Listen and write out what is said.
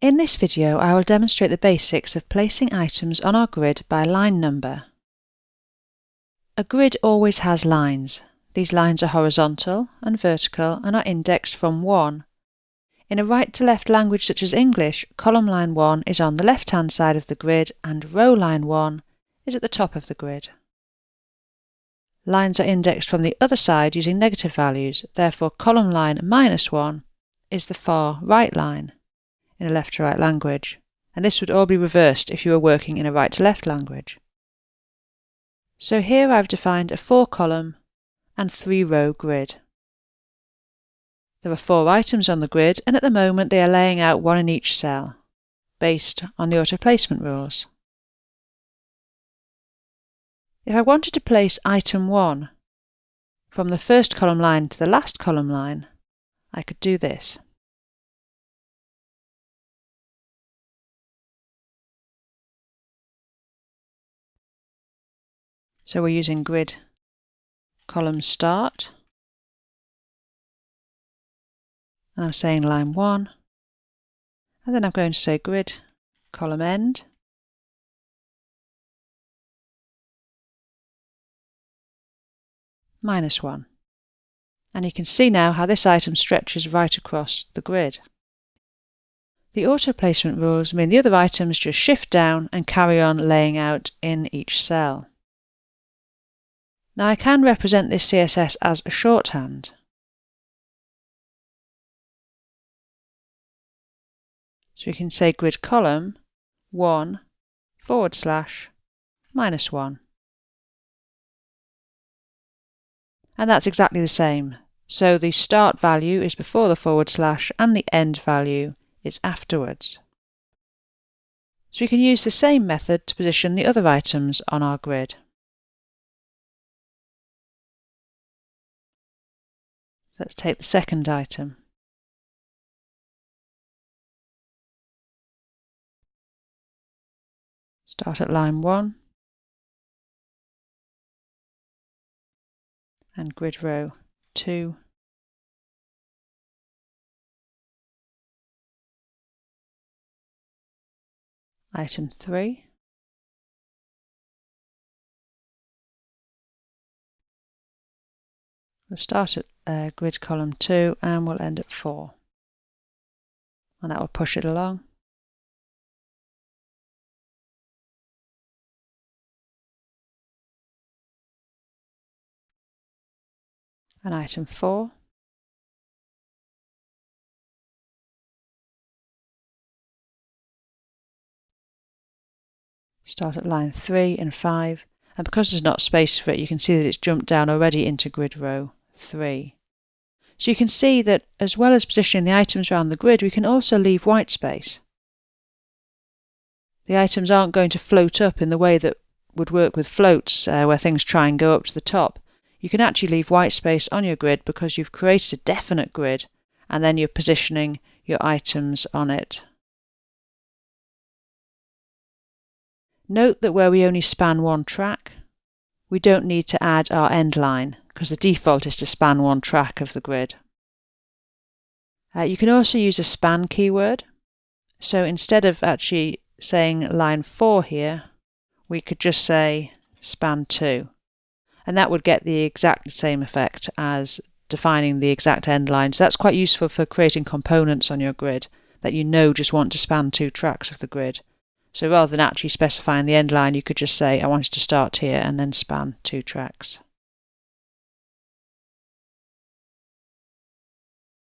In this video I will demonstrate the basics of placing items on our grid by line number. A grid always has lines. These lines are horizontal and vertical and are indexed from 1. In a right-to-left language such as English, column line 1 is on the left-hand side of the grid and row line 1 is at the top of the grid. Lines are indexed from the other side using negative values, therefore column line minus 1 is the far right line in a left to right language, and this would all be reversed if you were working in a right to left language. So here I've defined a four column and three row grid. There are four items on the grid and at the moment they are laying out one in each cell, based on the auto placement rules. If I wanted to place item 1 from the first column line to the last column line, I could do this. So we're using grid column start. And I'm saying line 1. And then I'm going to say grid column end. Minus 1. And you can see now how this item stretches right across the grid. The auto placement rules mean the other items just shift down and carry on laying out in each cell. Now I can represent this CSS as a shorthand. So we can say grid column 1 forward slash minus 1. And that's exactly the same. So the start value is before the forward slash and the end value is afterwards. So we can use the same method to position the other items on our grid. Let's take the second item. Start at line 1 and grid row 2 item 3 We'll start at uh, grid column 2 and we'll end at 4. And that will push it along. And item 4. Start at line 3 and 5 and because there's not space for it you can see that it's jumped down already into grid row 3. So you can see that as well as positioning the items around the grid, we can also leave white space. The items aren't going to float up in the way that would work with floats, uh, where things try and go up to the top. You can actually leave white space on your grid because you've created a definite grid and then you're positioning your items on it. Note that where we only span one track, we don't need to add our end line because the default is to span one track of the grid. Uh, you can also use a span keyword. So instead of actually saying line 4 here, we could just say span 2. And that would get the exact same effect as defining the exact end line. So that's quite useful for creating components on your grid that you know just want to span two tracks of the grid. So rather than actually specifying the end line, you could just say, I want it to start here and then span two tracks.